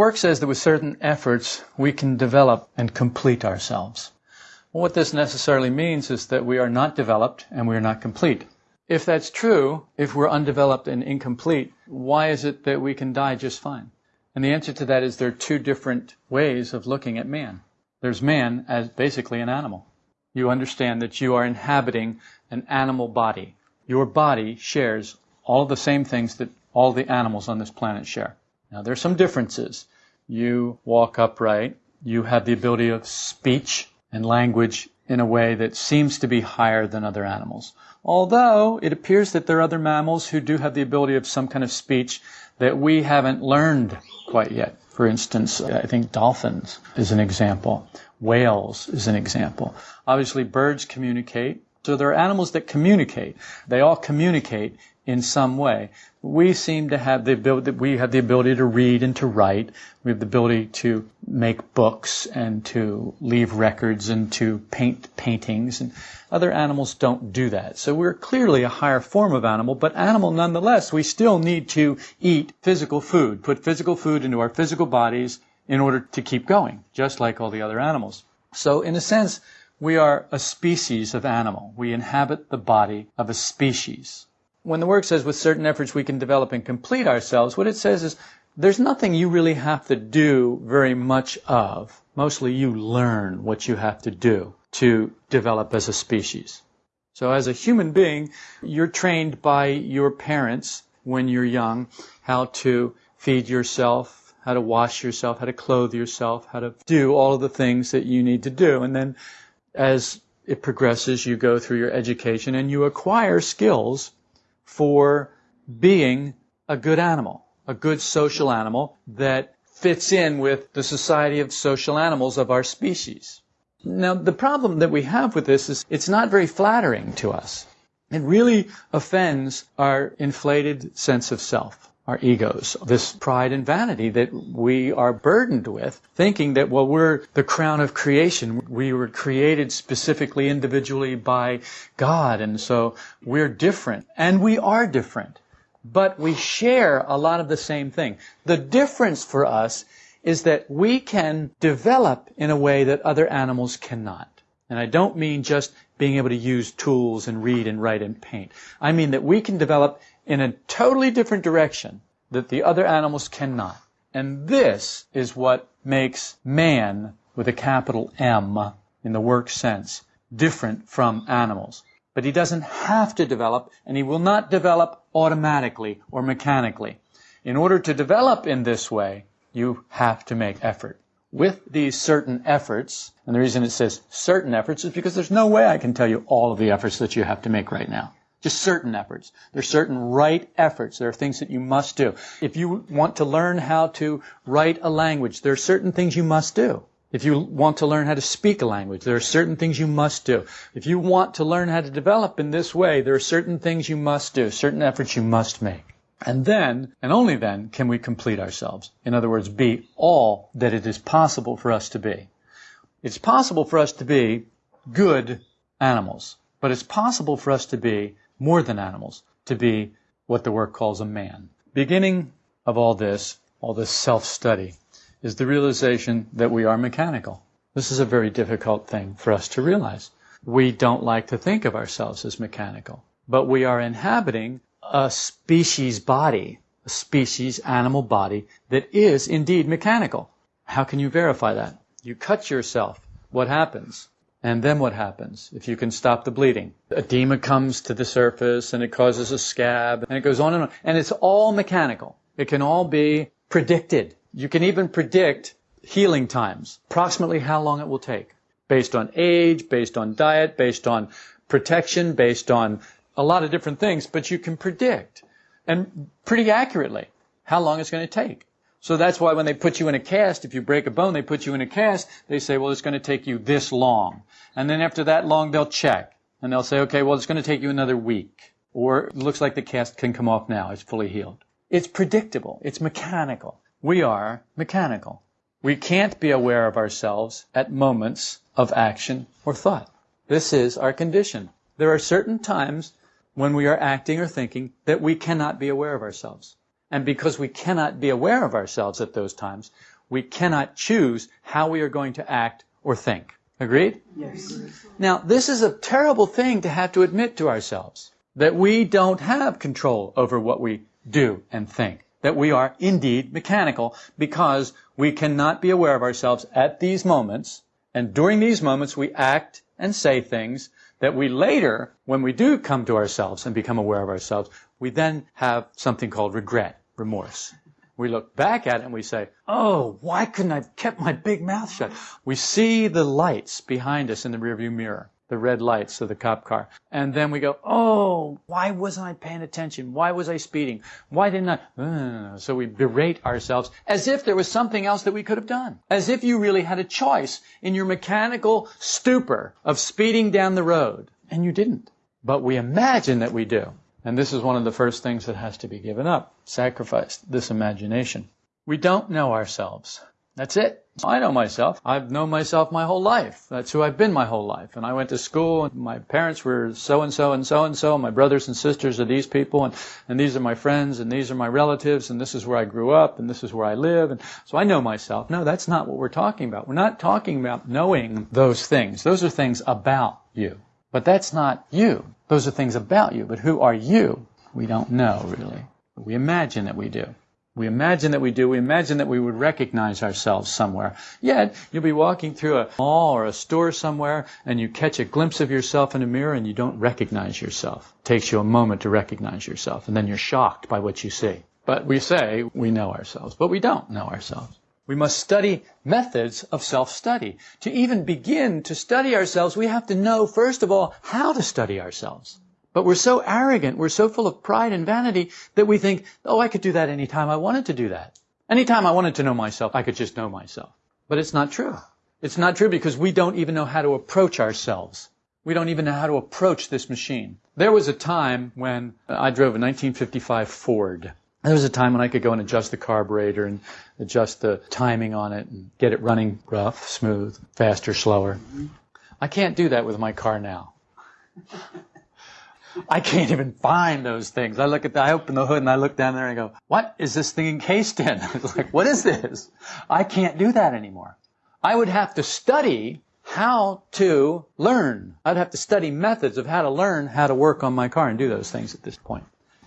Work says that with certain efforts we can develop and complete ourselves. Well, what this necessarily means is that we are not developed and we are not complete. If that's true, if we're undeveloped and incomplete, why is it that we can die just fine? And the answer to that is there are two different ways of looking at man. There's man as basically an animal. You understand that you are inhabiting an animal body. Your body shares all the same things that all the animals on this planet share. Now, there's some differences. You walk upright. You have the ability of speech and language in a way that seems to be higher than other animals. Although it appears that there are other mammals who do have the ability of some kind of speech that we haven't learned quite yet. For instance, I think dolphins is an example. Whales is an example. Obviously, birds communicate. So there are animals that communicate. They all communicate in some way. We seem to have the ability, we have the ability to read and to write. We have the ability to make books and to leave records and to paint paintings and other animals don't do that. So we're clearly a higher form of animal, but animal nonetheless, we still need to eat physical food, put physical food into our physical bodies in order to keep going, just like all the other animals. So in a sense, we are a species of animal. We inhabit the body of a species when the work says with certain efforts we can develop and complete ourselves, what it says is there's nothing you really have to do very much of. Mostly you learn what you have to do to develop as a species. So as a human being, you're trained by your parents when you're young how to feed yourself, how to wash yourself, how to clothe yourself, how to do all of the things that you need to do. And then as it progresses, you go through your education and you acquire skills for being a good animal, a good social animal that fits in with the society of social animals of our species. Now, the problem that we have with this is it's not very flattering to us. It really offends our inflated sense of self, our egos, this pride and vanity that we are burdened with, thinking that, well, we're the crown of creation. We were created specifically individually by God, and so we're different. And we are different. But we share a lot of the same thing. The difference for us is that we can develop in a way that other animals cannot. And I don't mean just being able to use tools and read and write and paint. I mean that we can develop in a totally different direction that the other animals cannot. And this is what makes man, with a capital M in the work sense, different from animals. But he doesn't have to develop, and he will not develop automatically or mechanically. In order to develop in this way, you have to make effort. With these certain efforts, and the reason it says certain efforts is because there's no way I can tell you all of the efforts that you have to make right now. Just certain efforts. There's certain right efforts. There are things that you must do. If you want to learn how to write a language, there are certain things you must do. If you want to learn how to speak a language, there are certain things you must do. If you want to learn how to develop in this way, there are certain things you must do, certain efforts you must make. And then, and only then, can we complete ourselves. In other words, be all that it is possible for us to be. It's possible for us to be good animals, but it's possible for us to be more than animals, to be what the work calls a man. Beginning of all this, all this self-study, is the realization that we are mechanical. This is a very difficult thing for us to realize. We don't like to think of ourselves as mechanical, but we are inhabiting a species body, a species animal body that is indeed mechanical. How can you verify that? You cut yourself. What happens? And then what happens if you can stop the bleeding? Edema comes to the surface and it causes a scab and it goes on and on. And it's all mechanical. It can all be predicted. You can even predict healing times, approximately how long it will take, based on age, based on diet, based on protection, based on a lot of different things, but you can predict and pretty accurately how long it's going to take. So that's why when they put you in a cast, if you break a bone, they put you in a cast, they say, well, it's going to take you this long. And then after that long, they'll check. And they'll say, okay, well, it's going to take you another week. Or it looks like the cast can come off now. It's fully healed. It's predictable. It's mechanical. We are mechanical. We can't be aware of ourselves at moments of action or thought. This is our condition. There are certain times when we are acting or thinking that we cannot be aware of ourselves. And because we cannot be aware of ourselves at those times, we cannot choose how we are going to act or think. Agreed? Yes. Now, this is a terrible thing to have to admit to ourselves that we don't have control over what we do and think. That we are indeed mechanical because we cannot be aware of ourselves at these moments. And during these moments, we act and say things that we later, when we do come to ourselves and become aware of ourselves, we then have something called regret, remorse. We look back at it and we say, oh, why couldn't I have kept my big mouth shut? We see the lights behind us in the rearview mirror, the red lights of the cop car. And then we go, oh, why wasn't I paying attention? Why was I speeding? Why didn't I? So we berate ourselves as if there was something else that we could have done. As if you really had a choice in your mechanical stupor of speeding down the road. And you didn't. But we imagine that we do. And this is one of the first things that has to be given up, sacrificed, this imagination. We don't know ourselves. That's it. I know myself. I've known myself my whole life. That's who I've been my whole life. And I went to school and my parents were so and so and so and so. My brothers and sisters are these people and, and these are my friends and these are my relatives and this is where I grew up and this is where I live. And so I know myself. No, that's not what we're talking about. We're not talking about knowing those things. Those are things about you. But that's not you. Those are things about you. But who are you? We don't know, really. We imagine that we do. We imagine that we do. We imagine that we would recognize ourselves somewhere. Yet, you'll be walking through a mall or a store somewhere and you catch a glimpse of yourself in a mirror and you don't recognize yourself. It takes you a moment to recognize yourself and then you're shocked by what you see. But we say we know ourselves, but we don't know ourselves. We must study methods of self-study. To even begin to study ourselves, we have to know, first of all, how to study ourselves. But we're so arrogant, we're so full of pride and vanity that we think, oh, I could do that anytime I wanted to do that. Anytime I wanted to know myself, I could just know myself. But it's not true. It's not true because we don't even know how to approach ourselves. We don't even know how to approach this machine. There was a time when I drove a 1955 Ford. There was a time when I could go and adjust the carburetor and adjust the timing on it and get it running rough, smooth, faster, slower. I can't do that with my car now. I can't even find those things. I look at the, I open the hood and I look down there and I go, what is this thing encased in? It's like, what is this? I can't do that anymore. I would have to study how to learn. I'd have to study methods of how to learn how to work on my car and do those things at this point.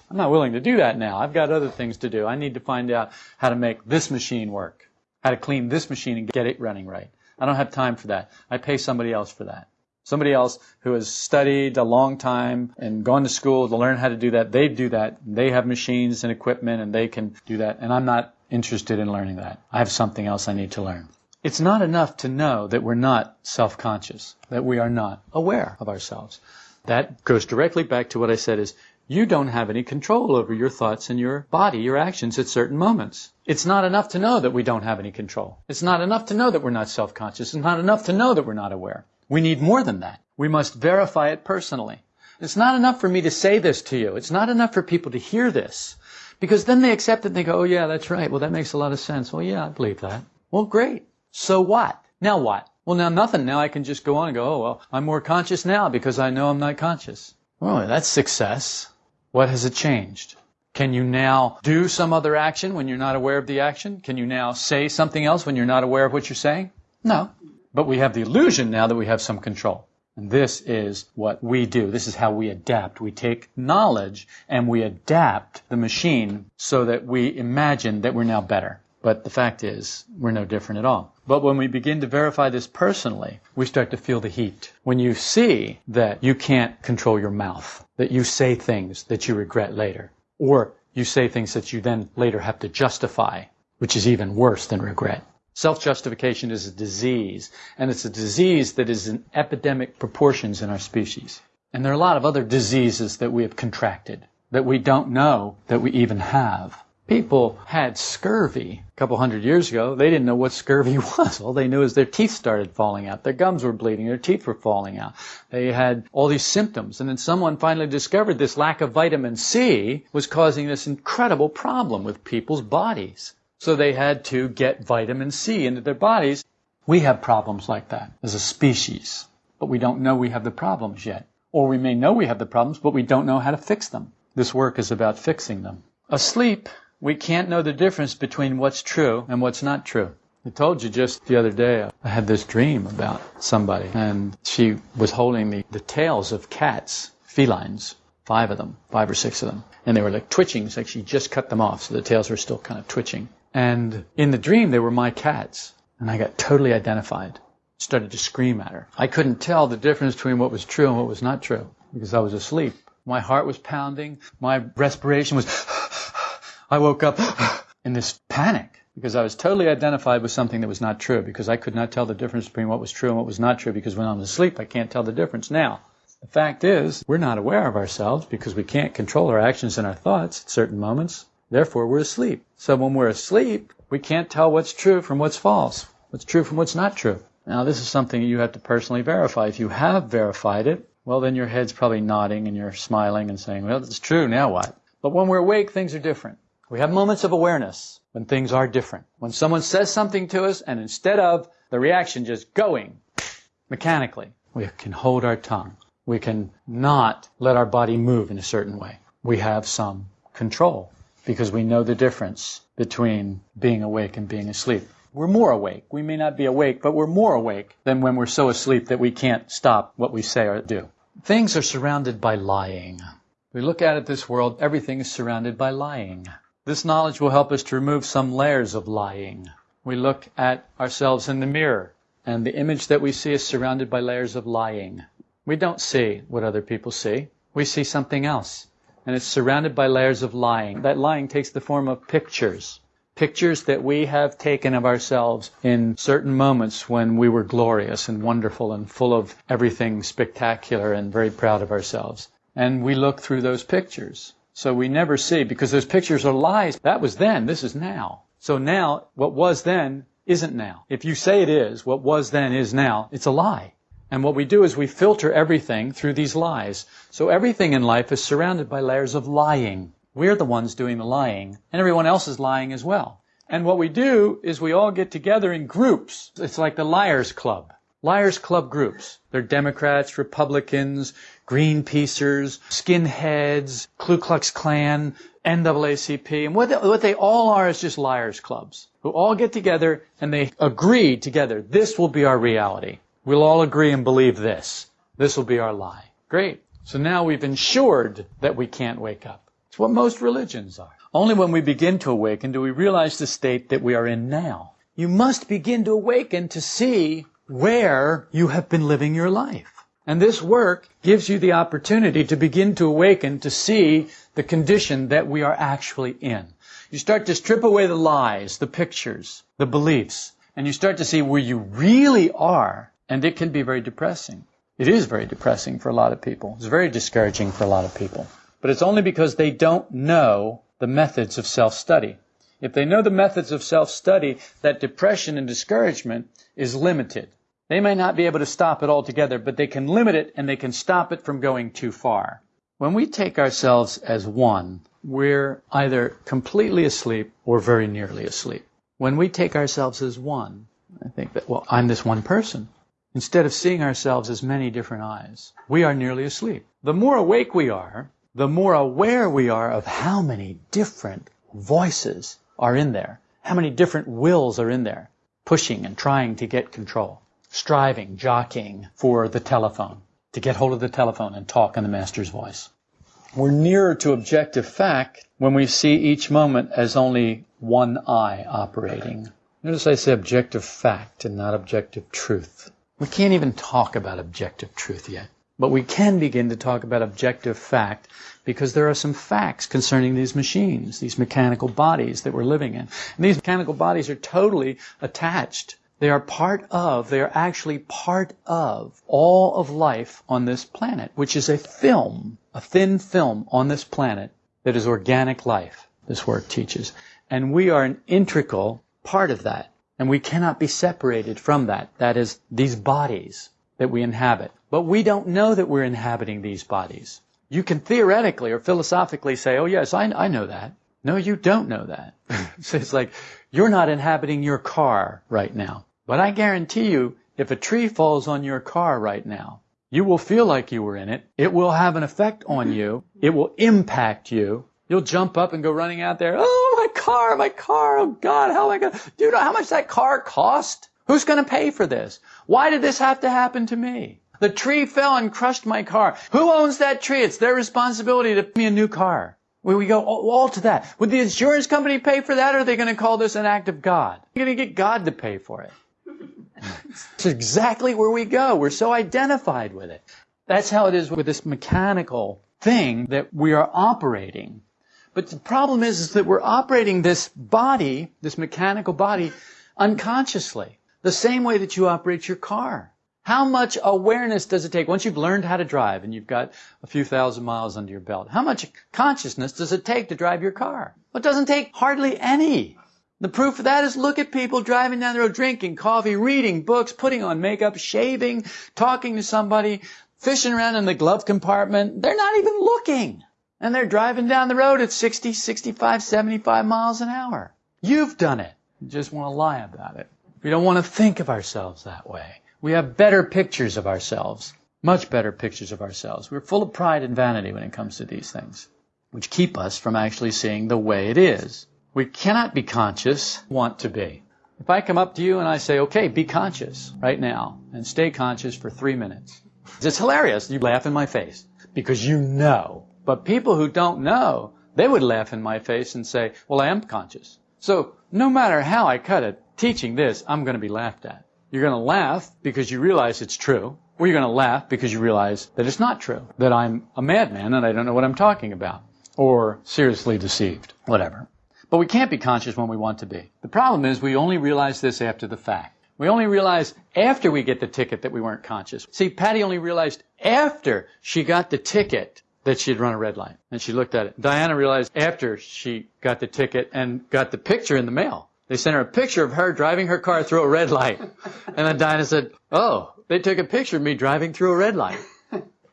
I'm not willing to do that now. I've got other things to do. I need to find out how to make this machine work, how to clean this machine and get it running right. I don't have time for that. I pay somebody else for that. Somebody else who has studied a long time and gone to school to learn how to do that, they do that. They have machines and equipment and they can do that. And I'm not interested in learning that. I have something else I need to learn. It's not enough to know that we're not self-conscious, that we are not aware of ourselves. That goes directly back to what I said is you don't have any control over your thoughts and your body, your actions at certain moments. It's not enough to know that we don't have any control. It's not enough to know that we're not self-conscious. It's not enough to know that we're not aware. We need more than that. We must verify it personally. It's not enough for me to say this to you. It's not enough for people to hear this. Because then they accept it and they go, oh yeah, that's right. Well, that makes a lot of sense. Well, yeah, I believe that. Well, great. So what? Now what? Well, now nothing. Now I can just go on and go, oh, well, I'm more conscious now because I know I'm not conscious. Well, that's success. What has it changed? Can you now do some other action when you're not aware of the action? Can you now say something else when you're not aware of what you're saying? No. But we have the illusion now that we have some control. And this is what we do. This is how we adapt. We take knowledge and we adapt the machine so that we imagine that we're now better. But the fact is, we're no different at all. But when we begin to verify this personally, we start to feel the heat. When you see that you can't control your mouth, that you say things that you regret later, or you say things that you then later have to justify, which is even worse than regret. Self-justification is a disease, and it's a disease that is in epidemic proportions in our species. And there are a lot of other diseases that we have contracted that we don't know that we even have. People had scurvy a couple hundred years ago. They didn't know what scurvy was. All they knew is their teeth started falling out. Their gums were bleeding. Their teeth were falling out. They had all these symptoms. And then someone finally discovered this lack of vitamin C was causing this incredible problem with people's bodies. So they had to get vitamin C into their bodies. We have problems like that as a species, but we don't know we have the problems yet. Or we may know we have the problems, but we don't know how to fix them. This work is about fixing them. Asleep we can't know the difference between what's true and what's not true. I told you just the other day, I had this dream about somebody, and she was holding the, the tails of cats, felines, five of them, five or six of them. And they were like twitching, it's like she just cut them off, so the tails were still kind of twitching. And in the dream, they were my cats. And I got totally identified. Started to scream at her. I couldn't tell the difference between what was true and what was not true because I was asleep. My heart was pounding. My respiration was, I woke up in this panic because I was totally identified with something that was not true because I could not tell the difference between what was true and what was not true because when I'm asleep, I can't tell the difference. Now, the fact is, we're not aware of ourselves because we can't control our actions and our thoughts at certain moments. Therefore, we're asleep. So when we're asleep, we can't tell what's true from what's false, what's true from what's not true. Now, this is something you have to personally verify. If you have verified it, well, then your head's probably nodding and you're smiling and saying, well, it's true, now what? But when we're awake, things are different. We have moments of awareness when things are different. When someone says something to us and instead of the reaction just going mechanically, we can hold our tongue we can not let our body move in a certain way. We have some control because we know the difference between being awake and being asleep. We're more awake. We may not be awake, but we're more awake than when we're so asleep that we can't stop what we say or do. Things are surrounded by lying. We look at it this world, everything is surrounded by lying. This knowledge will help us to remove some layers of lying. We look at ourselves in the mirror, and the image that we see is surrounded by layers of lying. We don't see what other people see. We see something else. And it's surrounded by layers of lying. That lying takes the form of pictures. Pictures that we have taken of ourselves in certain moments when we were glorious and wonderful and full of everything spectacular and very proud of ourselves. And we look through those pictures. So we never see, because those pictures are lies. That was then, this is now. So now, what was then isn't now. If you say it is, what was then is now, it's a lie. And what we do is we filter everything through these lies. So everything in life is surrounded by layers of lying. We're the ones doing the lying, and everyone else is lying as well. And what we do is we all get together in groups. It's like the Liars Club. Liars Club groups. They're Democrats, Republicans, Greenpeacers, Skinheads, Ku Klux Klan, NAACP. And what they, what they all are is just liars clubs who all get together and they agree together. This will be our reality. We'll all agree and believe this. This will be our lie. Great. So now we've ensured that we can't wake up. It's what most religions are. Only when we begin to awaken do we realize the state that we are in now. You must begin to awaken to see where you have been living your life. And this work gives you the opportunity to begin to awaken to see the condition that we are actually in. You start to strip away the lies, the pictures, the beliefs, and you start to see where you really are and it can be very depressing. It is very depressing for a lot of people. It's very discouraging for a lot of people. But it's only because they don't know the methods of self-study. If they know the methods of self-study, that depression and discouragement is limited. They may not be able to stop it altogether, but they can limit it and they can stop it from going too far. When we take ourselves as one, we're either completely asleep or very nearly asleep. When we take ourselves as one, I think that, well, I'm this one person. Instead of seeing ourselves as many different I's, we are nearly asleep. The more awake we are, the more aware we are of how many different voices are in there, how many different wills are in there, pushing and trying to get control, striving, jockeying for the telephone, to get hold of the telephone and talk in the Master's voice. We're nearer to objective fact when we see each moment as only one I operating. Notice I say objective fact and not objective truth. We can't even talk about objective truth yet. But we can begin to talk about objective fact because there are some facts concerning these machines, these mechanical bodies that we're living in. And these mechanical bodies are totally attached. They are part of, they are actually part of all of life on this planet, which is a film, a thin film on this planet that is organic life, this work teaches. And we are an integral part of that. And we cannot be separated from that. That is, these bodies that we inhabit. But we don't know that we're inhabiting these bodies. You can theoretically or philosophically say, oh yes, I, I know that. No, you don't know that. so it's like, you're not inhabiting your car right now. But I guarantee you, if a tree falls on your car right now, you will feel like you were in it. It will have an effect on you. It will impact you. You'll jump up and go running out there. Oh my car, my car. Oh God, how am I going to, do you know how much that car cost? Who's going to pay for this? Why did this have to happen to me? The tree fell and crushed my car. Who owns that tree? It's their responsibility to give me a new car. We, we go all, all to that. Would the insurance company pay for that or are they going to call this an act of God? You're going to get God to pay for it. It's exactly where we go. We're so identified with it. That's how it is with this mechanical thing that we are operating. But the problem is, is that we're operating this body, this mechanical body, unconsciously. The same way that you operate your car. How much awareness does it take once you've learned how to drive and you've got a few thousand miles under your belt? How much consciousness does it take to drive your car? Well, it doesn't take hardly any. The proof of that is look at people driving down the road, drinking coffee, reading books, putting on makeup, shaving, talking to somebody, fishing around in the glove compartment. They're not even looking. And they're driving down the road at 60, 65, 75 miles an hour. You've done it. You just want to lie about it. We don't want to think of ourselves that way. We have better pictures of ourselves. Much better pictures of ourselves. We're full of pride and vanity when it comes to these things, which keep us from actually seeing the way it is. We cannot be conscious, want to be. If I come up to you and I say, okay, be conscious right now and stay conscious for three minutes. It's hilarious. You laugh in my face because you know. But people who don't know, they would laugh in my face and say, well, I am conscious. So no matter how I cut it, teaching this, I'm going to be laughed at. You're going to laugh because you realize it's true, or you're going to laugh because you realize that it's not true, that I'm a madman and I don't know what I'm talking about, or seriously deceived, whatever. But we can't be conscious when we want to be. The problem is we only realize this after the fact. We only realize after we get the ticket that we weren't conscious. See, Patty only realized after she got the ticket that she had run a red light. And she looked at it. Diana realized after she got the ticket and got the picture in the mail. They sent her a picture of her driving her car through a red light. And then Diana said, oh, they took a picture of me driving through a red light.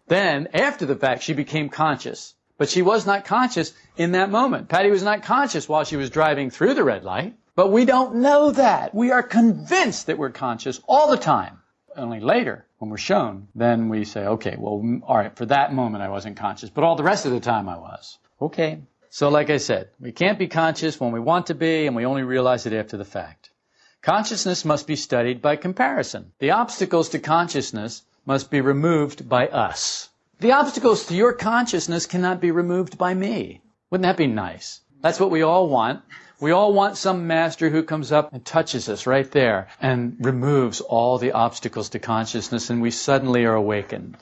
Then, after the fact, she became conscious. But she was not conscious in that moment. Patty was not conscious while she was driving through the red light. But we don't know that. We are convinced that we're conscious all the time. Only later, when we're shown, then we say, okay, well, all right, for that moment I wasn't conscious, but all the rest of the time I was. Okay. So like I said, we can't be conscious when we want to be, and we only realize it after the fact. Consciousness must be studied by comparison. The obstacles to consciousness must be removed by us. The obstacles to your consciousness cannot be removed by me. Wouldn't that be nice? That's what we all want. We all want some master who comes up and touches us right there and removes all the obstacles to consciousness and we suddenly are awakened.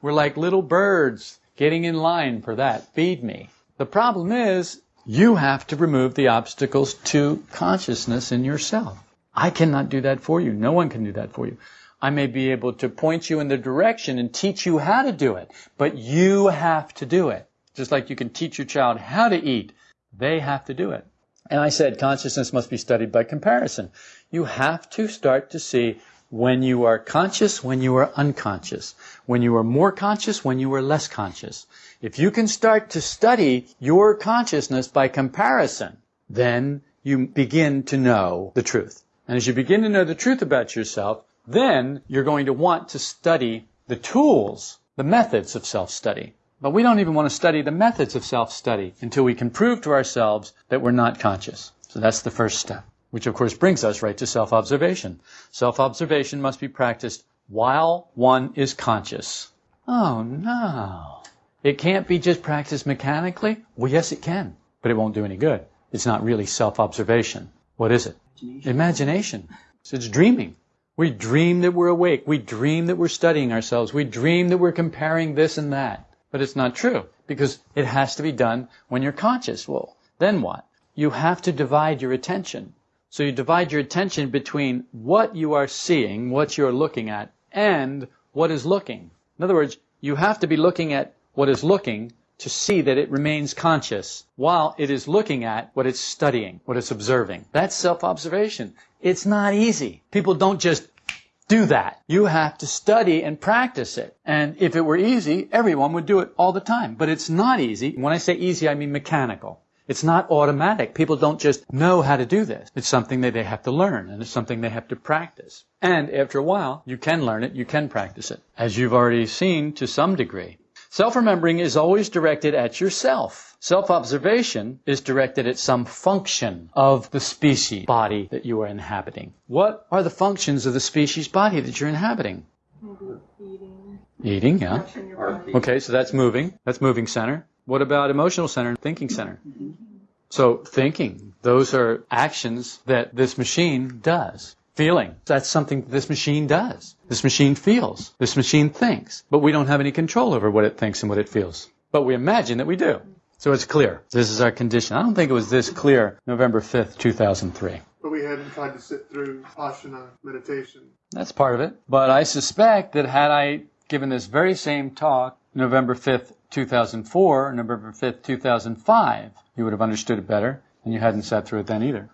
We're like little birds getting in line for that. Feed me. The problem is you have to remove the obstacles to consciousness in yourself. I cannot do that for you. No one can do that for you. I may be able to point you in the direction and teach you how to do it, but you have to do it. Just like you can teach your child how to eat, they have to do it. And I said consciousness must be studied by comparison. You have to start to see when you are conscious, when you are unconscious, when you are more conscious, when you are less conscious. If you can start to study your consciousness by comparison, then you begin to know the truth. And as you begin to know the truth about yourself, then you're going to want to study the tools, the methods of self-study. But we don't even want to study the methods of self-study until we can prove to ourselves that we're not conscious. So that's the first step, which of course brings us right to self-observation. Self-observation must be practiced while one is conscious. Oh no. It can't be just practiced mechanically? Well, yes, it can, but it won't do any good. It's not really self-observation. What is it? Imagination. Imagination. So it's dreaming. We dream that we're awake. We dream that we're studying ourselves. We dream that we're comparing this and that. But it's not true because it has to be done when you're conscious. Well, then what? You have to divide your attention. So you divide your attention between what you are seeing, what you're looking at, and what is looking. In other words, you have to be looking at what is looking to see that it remains conscious while it is looking at what it's studying, what it's observing. That's self-observation. It's not easy. People don't just do that. You have to study and practice it. And if it were easy, everyone would do it all the time. But it's not easy. When I say easy, I mean mechanical. It's not automatic. People don't just know how to do this. It's something that they have to learn and it's something they have to practice. And after a while, you can learn it, you can practice it, as you've already seen to some degree. Self-remembering is always directed at yourself. Self-observation is directed at some function of the species body that you are inhabiting. What are the functions of the species body that you're inhabiting? Eating, Eating, yeah. washing your body. Okay, so that's moving. That's moving center. What about emotional center and thinking center? So thinking, those are actions that this machine does. Feeling, that's something this machine does. This machine feels. This machine thinks. But we don't have any control over what it thinks and what it feels. But we imagine that we do. So it's clear. This is our condition. I don't think it was this clear November 5th, 2003. But we hadn't tried to sit through Vipassana meditation. That's part of it. But I suspect that had I given this very same talk November 5th, 2004, November 5th, 2005, you would have understood it better, and you hadn't sat through it then either.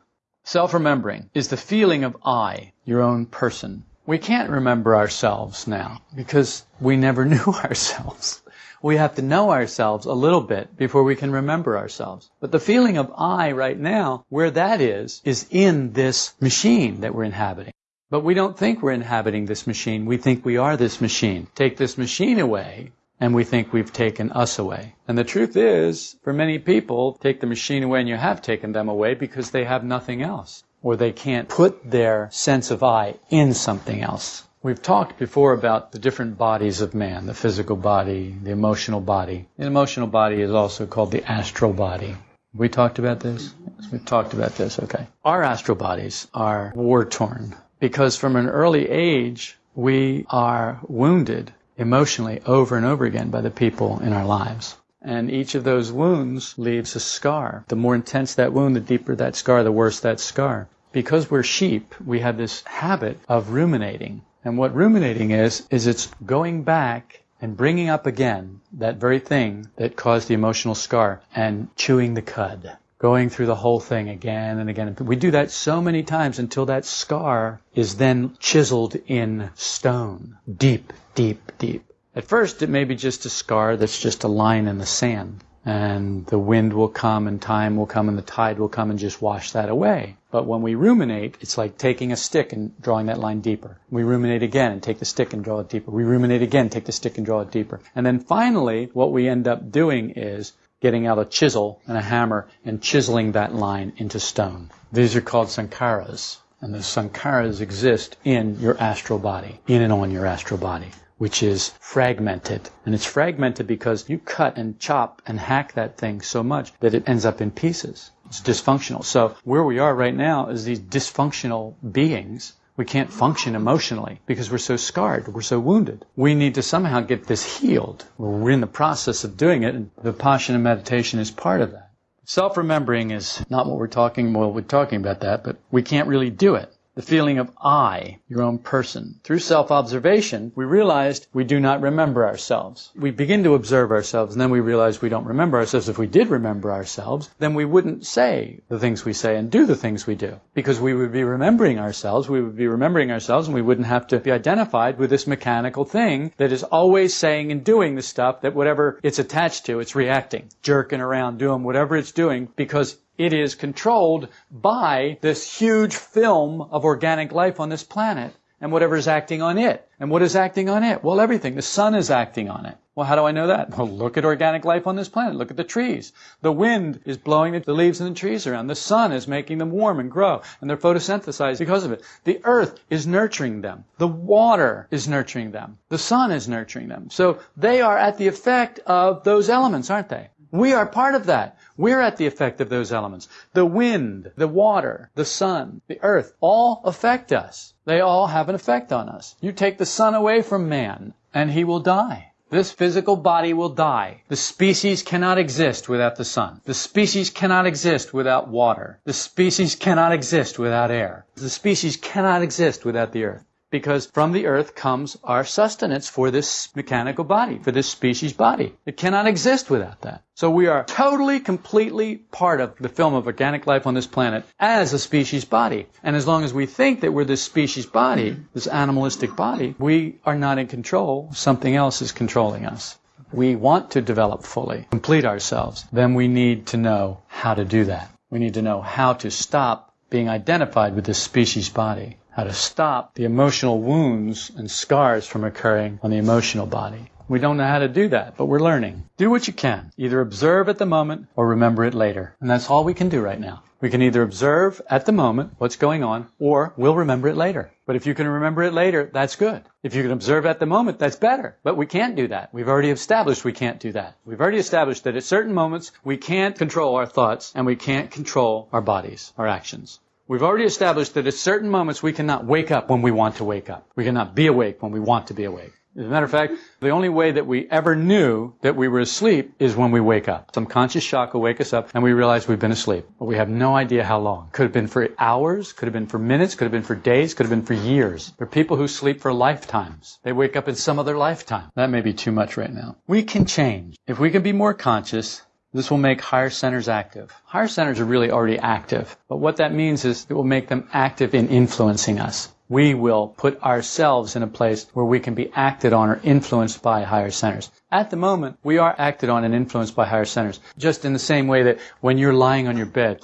Self-remembering is the feeling of I, your own person. We can't remember ourselves now because we never knew ourselves. We have to know ourselves a little bit before we can remember ourselves. But the feeling of I right now, where that is, is in this machine that we're inhabiting. But we don't think we're inhabiting this machine. We think we are this machine. Take this machine away, and we think we've taken us away. And the truth is, for many people, take the machine away and you have taken them away because they have nothing else. Or they can't put their sense of I in something else. We've talked before about the different bodies of man, the physical body, the emotional body. The emotional body is also called the astral body. We talked about this? Yes, we talked about this, okay. Our astral bodies are war torn because from an early age we are wounded emotionally over and over again by the people in our lives. And each of those wounds leaves a scar. The more intense that wound, the deeper that scar, the worse that scar. Because we're sheep, we have this habit of ruminating. And what ruminating is, is it's going back and bringing up again that very thing that caused the emotional scar and chewing the cud going through the whole thing again and again. We do that so many times until that scar is then chiseled in stone, deep, deep, deep. At first, it may be just a scar that's just a line in the sand. And the wind will come and time will come and the tide will come and just wash that away. But when we ruminate, it's like taking a stick and drawing that line deeper. We ruminate again and take the stick and draw it deeper. We ruminate again, take the stick and draw it deeper. And then finally, what we end up doing is getting out a chisel and a hammer and chiseling that line into stone. These are called sankharas. And the sankharas exist in your astral body, in and on your astral body, which is fragmented. And it's fragmented because you cut and chop and hack that thing so much that it ends up in pieces. It's dysfunctional. So where we are right now is these dysfunctional beings we can't function emotionally because we're so scarred, we're so wounded. We need to somehow get this healed. We're in the process of doing it, and the Vipassana meditation is part of that. Self-remembering is not what we're talking, well, we're talking about that, but we can't really do it. The feeling of I, your own person. Through self-observation, we realized we do not remember ourselves. We begin to observe ourselves, and then we realize we don't remember ourselves. If we did remember ourselves, then we wouldn't say the things we say and do the things we do. Because we would be remembering ourselves, we would be remembering ourselves, and we wouldn't have to be identified with this mechanical thing that is always saying and doing the stuff that whatever it's attached to, it's reacting, jerking around, doing whatever it's doing, because it is controlled by this huge film of organic life on this planet and whatever is acting on it. And what is acting on it? Well, everything. The sun is acting on it. Well, how do I know that? Well, look at organic life on this planet. Look at the trees. The wind is blowing the leaves and the trees around. The sun is making them warm and grow, and they're photosynthesized because of it. The earth is nurturing them. The water is nurturing them. The sun is nurturing them. So they are at the effect of those elements, aren't they? We are part of that. We're at the effect of those elements. The wind, the water, the sun, the earth, all affect us. They all have an effect on us. You take the sun away from man, and he will die. This physical body will die. The species cannot exist without the sun. The species cannot exist without water. The species cannot exist without air. The species cannot exist without the earth because from the earth comes our sustenance for this mechanical body, for this species body. It cannot exist without that. So we are totally, completely part of the film of organic life on this planet as a species body. And as long as we think that we're this species body, this animalistic body, we are not in control. Something else is controlling us. We want to develop fully, complete ourselves. Then we need to know how to do that. We need to know how to stop being identified with this species body how to stop the emotional wounds and scars from occurring on the emotional body. We don't know how to do that, but we're learning. Do what you can. Either observe at the moment or remember it later. And that's all we can do right now. We can either observe at the moment what's going on or we'll remember it later. But if you can remember it later, that's good. If you can observe at the moment, that's better. But we can't do that. We've already established we can't do that. We've already established that at certain moments we can't control our thoughts and we can't control our bodies, our actions. We've already established that at certain moments we cannot wake up when we want to wake up. We cannot be awake when we want to be awake. As a matter of fact, the only way that we ever knew that we were asleep is when we wake up. Some conscious shock will wake us up and we realize we've been asleep. But we have no idea how long. Could have been for hours, could have been for minutes, could have been for days, could have been for years. There are people who sleep for lifetimes. They wake up in some other lifetime. That may be too much right now. We can change. If we can be more conscious, this will make higher centers active. Higher centers are really already active, but what that means is it will make them active in influencing us we will put ourselves in a place where we can be acted on or influenced by higher centers. At the moment, we are acted on and influenced by higher centers. Just in the same way that when you're lying on your bed,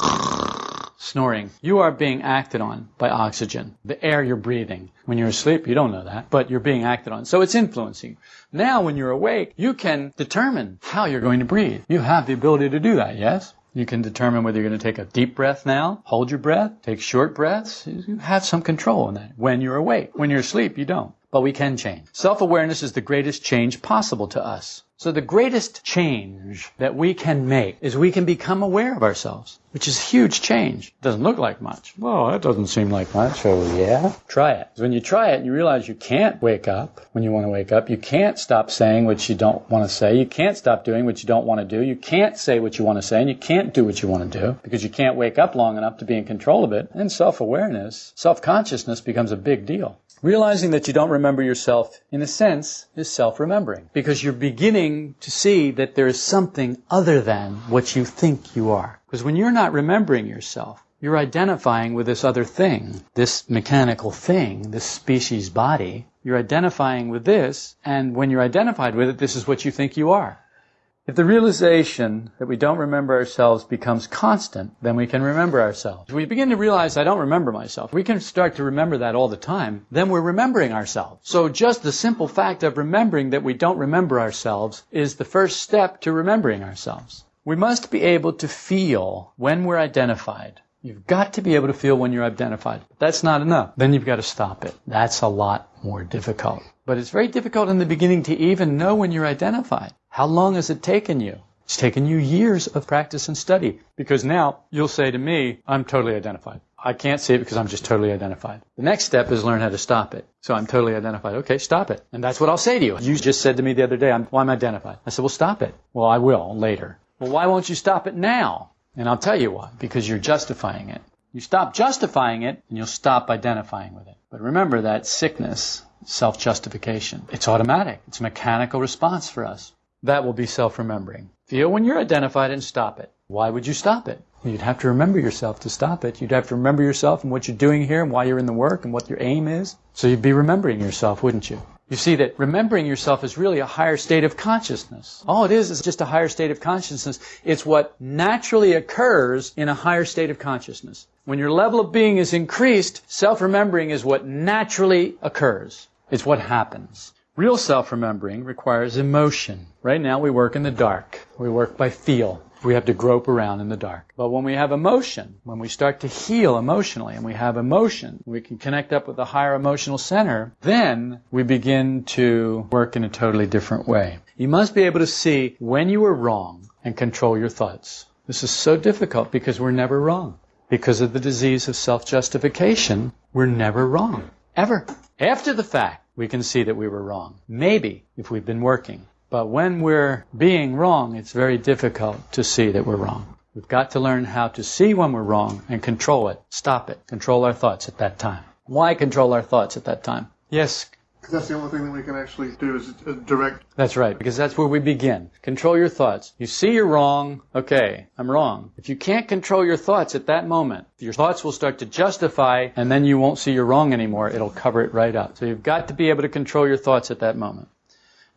snoring, you are being acted on by oxygen, the air you're breathing. When you're asleep, you don't know that, but you're being acted on. So it's influencing. Now, when you're awake, you can determine how you're going to breathe. You have the ability to do that, yes? You can determine whether you're going to take a deep breath now, hold your breath, take short breaths. You have some control in that when you're awake. When you're asleep, you don't. But we can change. Self-awareness is the greatest change possible to us. So the greatest change that we can make is we can become aware of ourselves, which is a huge change. Doesn't look like much. Well, that doesn't seem like much. Oh yeah? Try it. When you try it and you realize you can't wake up when you want to wake up, you can't stop saying what you don't want to say, you can't stop doing what you don't want to do, you can't say what you want to say, and you can't do what you want to do because you can't wake up long enough to be in control of it. And self-awareness, self-consciousness becomes a big deal. Realizing that you don't remember yourself, in a sense, is self-remembering. Because you're beginning to see that there is something other than what you think you are. Because when you're not remembering yourself, you're identifying with this other thing, this mechanical thing, this species body. You're identifying with this, and when you're identified with it, this is what you think you are. If the realization that we don't remember ourselves becomes constant, then we can remember ourselves. If we begin to realize I don't remember myself, we can start to remember that all the time, then we're remembering ourselves. So just the simple fact of remembering that we don't remember ourselves is the first step to remembering ourselves. We must be able to feel when we're identified. You've got to be able to feel when you're identified. That's not enough. Then you've got to stop it. That's a lot more difficult. But it's very difficult in the beginning to even know when you're identified. How long has it taken you? It's taken you years of practice and study because now you'll say to me, I'm totally identified. I can't see it because I'm just totally identified. The next step is learn how to stop it. So I'm totally identified. Okay, stop it. And that's what I'll say to you. You just said to me the other day, I'm, well, I'm identified. I said, well, stop it. Well, I will later. Well, why won't you stop it now? And I'll tell you why. Because you're justifying it. You stop justifying it and you'll stop identifying with it. But remember that sickness, self-justification. It's automatic. It's a mechanical response for us. That will be self-remembering. Feel when you're identified and stop it. Why would you stop it? You'd have to remember yourself to stop it. You'd have to remember yourself and what you're doing here and why you're in the work and what your aim is. So you'd be remembering yourself, wouldn't you? You see that remembering yourself is really a higher state of consciousness. All it is is just a higher state of consciousness. It's what naturally occurs in a higher state of consciousness. When your level of being is increased, self-remembering is what naturally occurs. It's what happens. Real self-remembering requires emotion. Right now we work in the dark. We work by feel. We have to grope around in the dark. But when we have emotion, when we start to heal emotionally and we have emotion, we can connect up with the higher emotional center, then we begin to work in a totally different way. You must be able to see when you are wrong and control your thoughts. This is so difficult because we're never wrong. Because of the disease of self-justification, we're never wrong. Ever. After the fact, we can see that we were wrong. Maybe if we've been working. But when we're being wrong, it's very difficult to see that we're wrong. We've got to learn how to see when we're wrong and control it, stop it, control our thoughts at that time. Why control our thoughts at that time? Yes, Because that's the only thing that we can actually do is uh, direct. that's right, because that's where we begin. Control your thoughts. You see you're wrong, okay, I'm wrong. If you can't control your thoughts at that moment, your thoughts will start to justify, and then you won't see you're wrong anymore. It'll cover it right up. So you've got to be able to control your thoughts at that moment.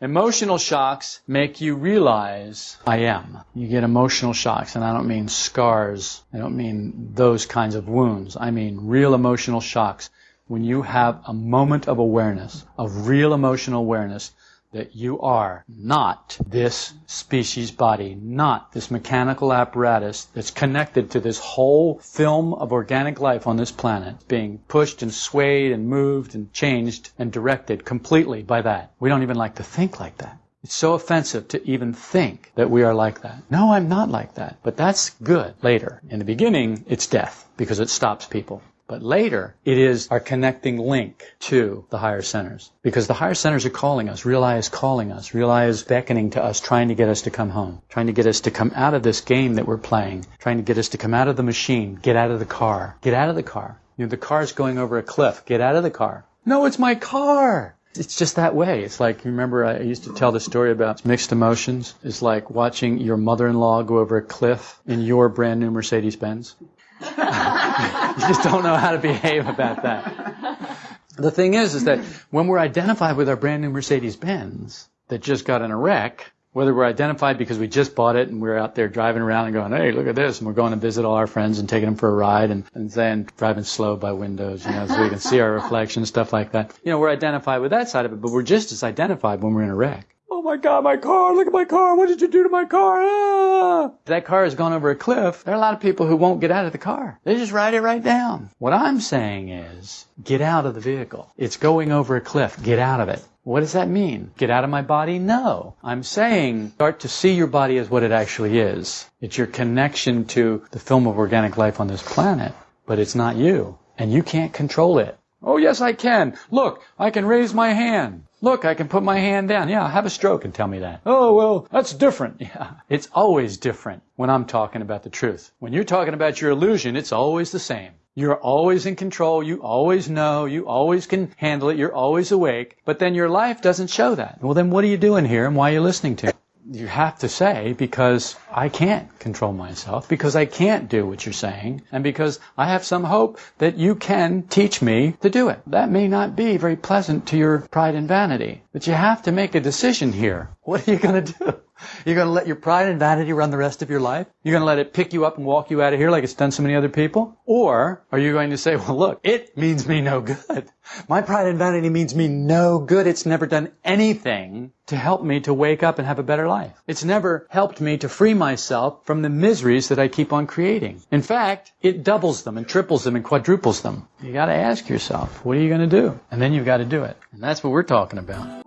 Emotional shocks make you realize I am. You get emotional shocks, and I don't mean scars. I don't mean those kinds of wounds. I mean real emotional shocks. When you have a moment of awareness, of real emotional awareness, that you are not this species body, not this mechanical apparatus that's connected to this whole film of organic life on this planet, being pushed and swayed and moved and changed and directed completely by that. We don't even like to think like that. It's so offensive to even think that we are like that. No, I'm not like that. But that's good later. In the beginning, it's death because it stops people. But later, it is our connecting link to the higher centers. Because the higher centers are calling us. Real I is calling us. Real I is beckoning to us, trying to get us to come home. Trying to get us to come out of this game that we're playing. Trying to get us to come out of the machine. Get out of the car. Get out of the car. You know, the car's going over a cliff. Get out of the car. No, it's my car. It's just that way. It's like, you remember I used to tell the story about mixed emotions. It's like watching your mother-in-law go over a cliff in your brand new Mercedes Benz. you just don't know how to behave about that. The thing is, is that when we're identified with our brand new Mercedes Benz that just got in a wreck, whether we're identified because we just bought it and we're out there driving around and going, hey, look at this, and we're going to visit all our friends and taking them for a ride and, and then driving slow by windows, you know, so we can see our reflection, and stuff like that. You know, we're identified with that side of it, but we're just as identified when we're in a wreck. Oh my God, my car! Look at my car! What did you do to my car? Ah! That car has gone over a cliff. There are a lot of people who won't get out of the car. They just ride it right down. What I'm saying is, get out of the vehicle. It's going over a cliff. Get out of it. What does that mean? Get out of my body? No. I'm saying start to see your body as what it actually is. It's your connection to the film of organic life on this planet, but it's not you. And you can't control it. Oh, yes, I can. Look, I can raise my hand. Look, I can put my hand down. Yeah, have a stroke and tell me that. Oh, well, that's different. Yeah, it's always different when I'm talking about the truth. When you're talking about your illusion, it's always the same. You're always in control. You always know. You always can handle it. You're always awake. But then your life doesn't show that. Well, then what are you doing here and why are you listening to? You have to say, because I can't control myself, because I can't do what you're saying, and because I have some hope that you can teach me to do it. That may not be very pleasant to your pride and vanity, but you have to make a decision here. What are you going to do? You're going to let your pride and vanity run the rest of your life? You're going to let it pick you up and walk you out of here like it's done so many other people? Or are you going to say, well, look, it means me no good. My pride and vanity means me no good. It's never done anything to help me to wake up and have a better life. It's never helped me to free myself from the miseries that I keep on creating. In fact, it doubles them and triples them and quadruples them. You got to ask yourself, what are you going to do? And then you've got to do it. And that's what we're talking about.